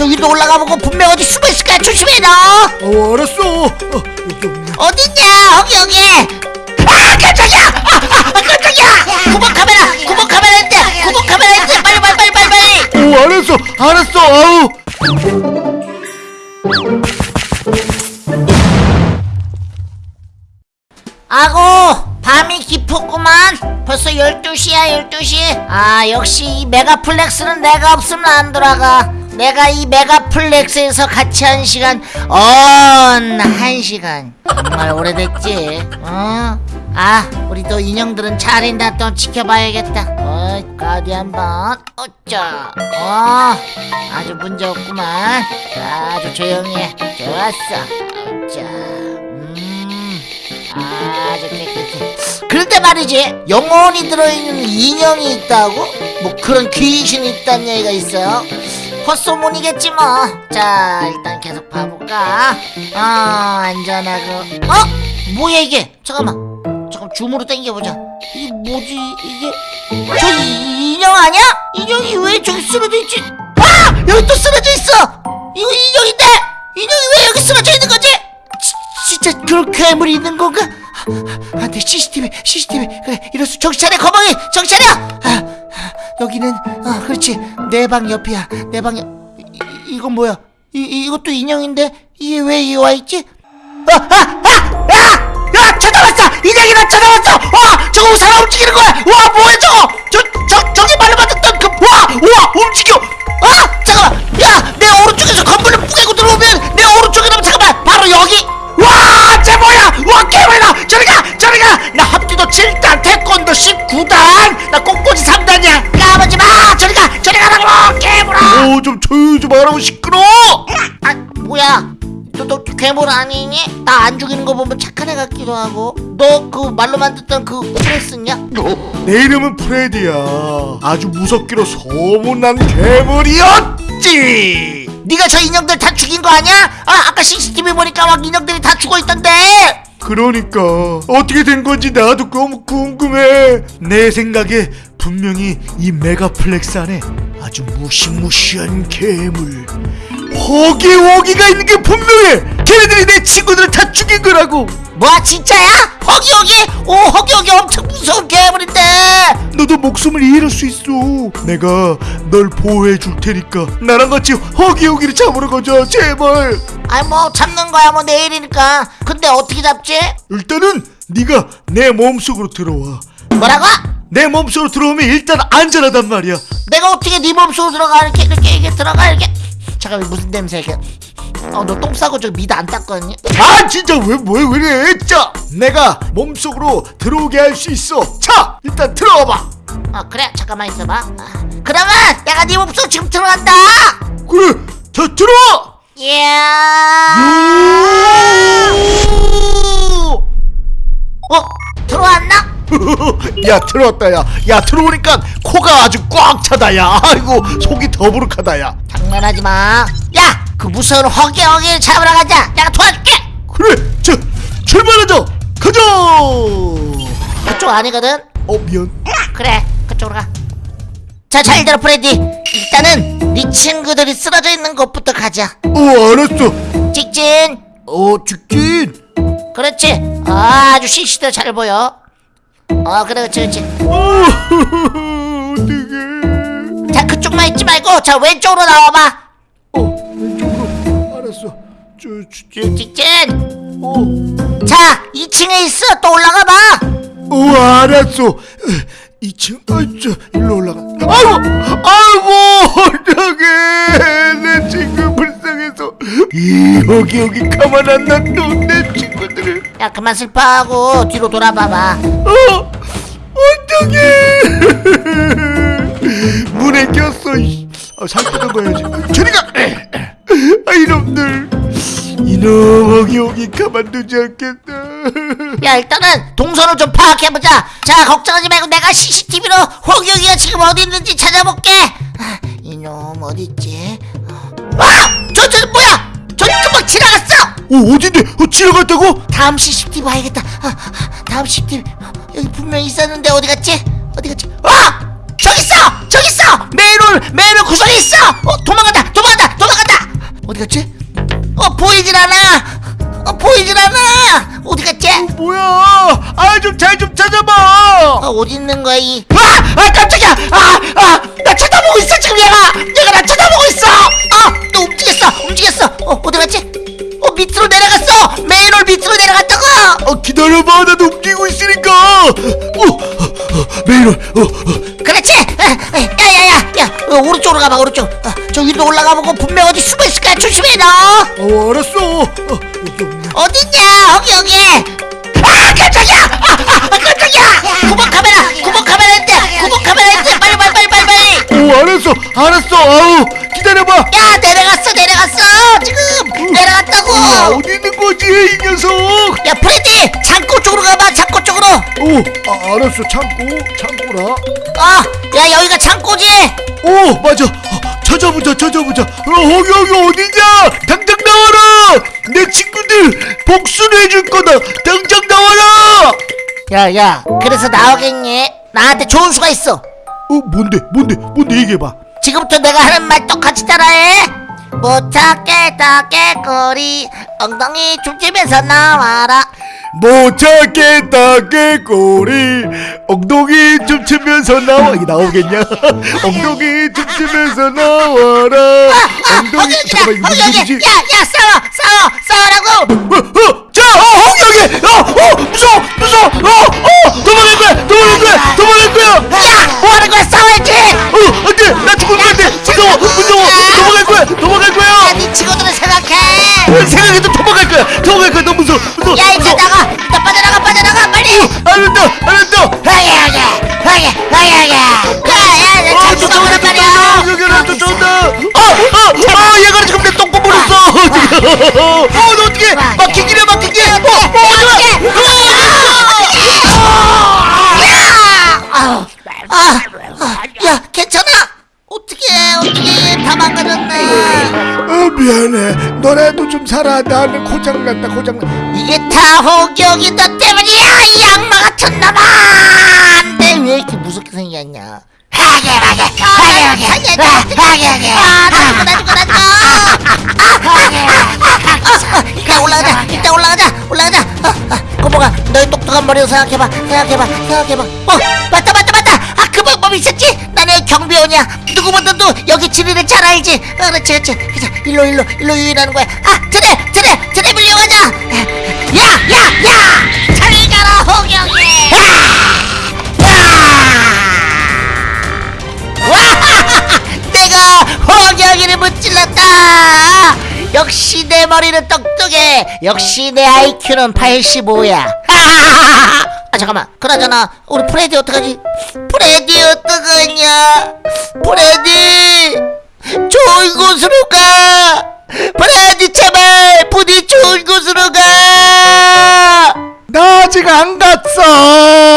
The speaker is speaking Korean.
저 위로 올라가 보고 분명 어디 숨어 있을 거야 조심해 너 어 알았어. 어, 여기 없네. 어딨냐? 여기 여기. 아 깜짝이야! 아, 아, 아 깜짝이야! 구멍 카메라 구멍 카메라 있대. 구멍 카메라 있대. 빨리 빨리 빨리 빨리 빨리. 오 알았어. 알았어. 아우. 아고 밤이 깊었구만. 벌써 12시야 12시. 아 역시 이 메가플렉스는 내가 없으면 안 돌아가 내가 이 메가플렉스에서 같이 한 시간 언한 시간. 정말 오래됐지? 어? 아 우리 또 인형들은 차린다 또 지켜봐야겠다. 어 어디 한번 어쩌. 어 아주 문제 없구만. 자, 아주 조용히 해. 좋았어. 어쩌. 음 아주 깨끗해. 그런데 말이지 영혼이 들어있는 인형이 있다고? 뭐 그런 귀신이 있다는 얘기가 있어요 헛소문이겠지 뭐 자 일단 계속 봐볼까 어 안전하고 어? 뭐야 이게 잠깐만 잠깐 줌으로 당겨보자 이게 뭐지 이게 저 이- 인형 아니야? 인형이 왜 저기 쓰러져 있지? 아! 여기 또 쓰러져 있어 이거 인형인데 인형이 왜 여기 쓰러져 있는 거지? 지, 진짜 그런 괴물이 있는 건가? 아, 안돼 CCTV CCTV 그래 이럴 수 정신 차려 거방이 정신 차려 아, 아, 여기는 아 그렇지 내 방 옆이야 내 방옆 이, 이- 이건 뭐야 이, 이것도 인형인데 이게 왜 여기 와있지? 아, 아, 아, 야! 야, 쳐다봤어! 인형이 나 쳐다봤어! 와, 저거 사람 움직이는 거야! 와, 뭐야, 나 안 죽이는 거 보면 착한 애 같기도 하고. 너 그 말로만 듣던 그 프레디냐? 내 이름은 프레디야 아주 무섭기로 소문난 괴물이었지 네가 저 인형들 다 죽인 거 아니야? 아, 아까 CCTV 보니까 막 인형들이 다 죽어 있던데. 그러니까 어떻게 된 건지 나도 너무 궁금해 내 생각에 분명히 이 메가플렉스 안에 아주 무시무시한 괴물 허기호기가 있는 게 분명해 걔네들이 내 친구들을 다 죽인 거라고 뭐야, 진짜야? 허기허기? 오, 허기허기 엄청 무서운 괴물인데. 너도 목숨을 잃을 수 있어 내가 널 보호해 줄 테니까 나랑 같이 허기호기를 잡으러 가자 제발 아이, 뭐 잡는 거야, 뭐 내일이니까. 근데 어떻게 잡지? 일단은 네가 내 몸속으로 들어와 뭐라고? 내 몸속으로 들어오면 일단 안전하단 말이야. 내가 어떻게 네 몸속으로 들어가? 이렇게 이렇게 이렇게 들어가? 이렇게? 잠깐만 무슨 냄새 이게? 어너 똥 싸고 저 미다 안 닦거든요? 아 진짜 왜 뭐야 왜 이래? 자 내가 몸속으로 들어오게 할 수 있어. 자 일단 들어와봐. 어 그래? 잠깐만 있어봐. 아, 그러면 내가 네 몸속 지금 들어간다! 그래 자 들어와! 이 야 들어왔다 야. 야 들어오니까 코가 아주 꽉 차다 야. 아이고 속이 더부룩하다 야. 장난하지 마 야 그 무서운 허기 허기를 잡으러 가자. 내가 도와줄게. 그래 자 출발하자. 가자. 그쪽 아니거든. 어 미안. 그래 그쪽으로 가 자 잘 들어 프레디. 일단은 네 친구들이 쓰러져 있는 곳부터 가자. 어 알았어. 직진. 어 직진. 그렇지. 아, 아주 시시도 잘 보여 어 그래 그렇지 그렇지 어 어떡해. 자 그쪽만 있지 말고 자 왼쪽으로 나와봐. 어 왼쪽으로. 알았어. 직진 어, 자 2층에 있어. 또 올라가 봐. 어 알았어. 2층 아저 일로 올라가. 아이고 아이고 어떡해. 내 친구 불 이 여기 여기 가만 안 놔둬 내 친구들을. 야 그만 슬퍼하고 뒤로 돌아봐봐. 어 어떡해. 문에 꼈어 이. 아, 살펴던 거야지 저리가! 아 이놈들. 이놈 여기 여기 가만두지 않겠다. 야 일단은 동선을 좀 파악해보자. 자 걱정하지 말고 내가 CCTV로 호기호기가 지금 어디 있는지 찾아볼게. 아, 이놈 어딨지 아저 저 뭐야? 저 금방 지나갔어! 어 어딘데? 어 지나갔다고? 다음 CCTV 봐야겠다. 아, 아, 다음 CCTV. 여기 분명히 있었는데 어디 갔지? 어디 갔지? 아 저기 있어! 저기 있어! 메인홀 메인홀 구석에 있어! 어 도망간다! 도망간다! 도망간다! 어디 갔지? 어 보이질 않아! 어 보이질 않아! 어디 갔지? 뭐야? 아 좀잘좀 찾아봐 어, 어디 있는 거야 이 아! 아 깜짝이야! 아! 아! 나 쳐다보고 있어 지금 얘가! 얘가 나 쳐다보고 있어! 아 또 움직였어 움직였어 어 어디 갔지? 어 밑으로 내려갔어 메인홀 밑으로 내려갔다고 어 기다려봐 나도 움직이고 있으니까! 어! 어, 어 메이로 어, 어. 그렇지 야야야야 야 어, 오른쪽으로 가봐 오른쪽 어, 저 위로 올라가보고 분명 어디 숨어 있을 거야 조심해 너 어 알았어 어, 어딨냐 여기 여기 아 깜짝이야 아, 어디 있는 거지 이 녀석? 야 프레디! 창고 쪽으로 가봐 창고 쪽으로. 오 아, 알았어. 참고 참고라. 아야 여기가 창고지. 오 맞아. 어, 찾아보자 찾아보자. 어 거기 여기 어디냐? 당장 나와라! 내 친구들 복수를 해줄 거다. 당장 나와라! 야야 그래서 나오겠니? 나한테 좋은 수가 있어. 어 뭔데 뭔데 뭔데 얘기해봐. 지금부터 내가 하는 말 똑같이 따라해 못 찾겠다 깨꼬리. 엉덩이 춤추면서 나와라. 못 찾겠다 개꼬리. 엉덩이 춤추면서 나와. 이게 나오겠냐? 엉덩이 춤추면서 나와라. 엉덩이 잠깐만 이거 소리지? 야야 싸워 싸워 싸우라고. 어, 어, 자, 어, 홍영이, 어, 어, 무서워, 무서워, 어, 어, 어, 너 어떻게 막히기래, 막히기. 어, 어, 아, 아, 아, 야, 괜찮아? 어떻게, 어떻게 다 망가졌네. 어, 미안해. 너라도 좀 살아. 나는 고장났다, 고장났. 이게 다 호기호기 너 때문이야, 이 악마 같은 놈아! 근데 왜 이렇게 무섭게 생겼냐? 하게, 하게, 하게, 하게, 하게, 하게, 하게. 아, 나 죽어, 나 죽어, 나 죽어. 이따 머리로 생각해봐, 생각해봐, 생각해봐. 어, 맞다, 맞다, 맞다. 아, 그 방법이 있었지? 나는 경비원이야. 누구보다도 여기 지리를 잘 알지. 아, 그렇지, 그렇지. 그자, 일로, 일로, 일로 유인하는 거야. 아, 트랩, 트랩, 트랩 밀려가자. 야, 야, 야! 잘 가라, 홍영이. 와! 내가 홍영이를 무찔렀다. 역시 내 머리는 똑똑해. 역시 내 IQ는 85야. 아 잠깐만. 그나저나 우리 프레디 어떡하지? 프레디 어떡하냐? 프레디! 좋은 곳으로 가! 프레디 제발! 부디 좋은 곳으로 가나 아직 안 갔어!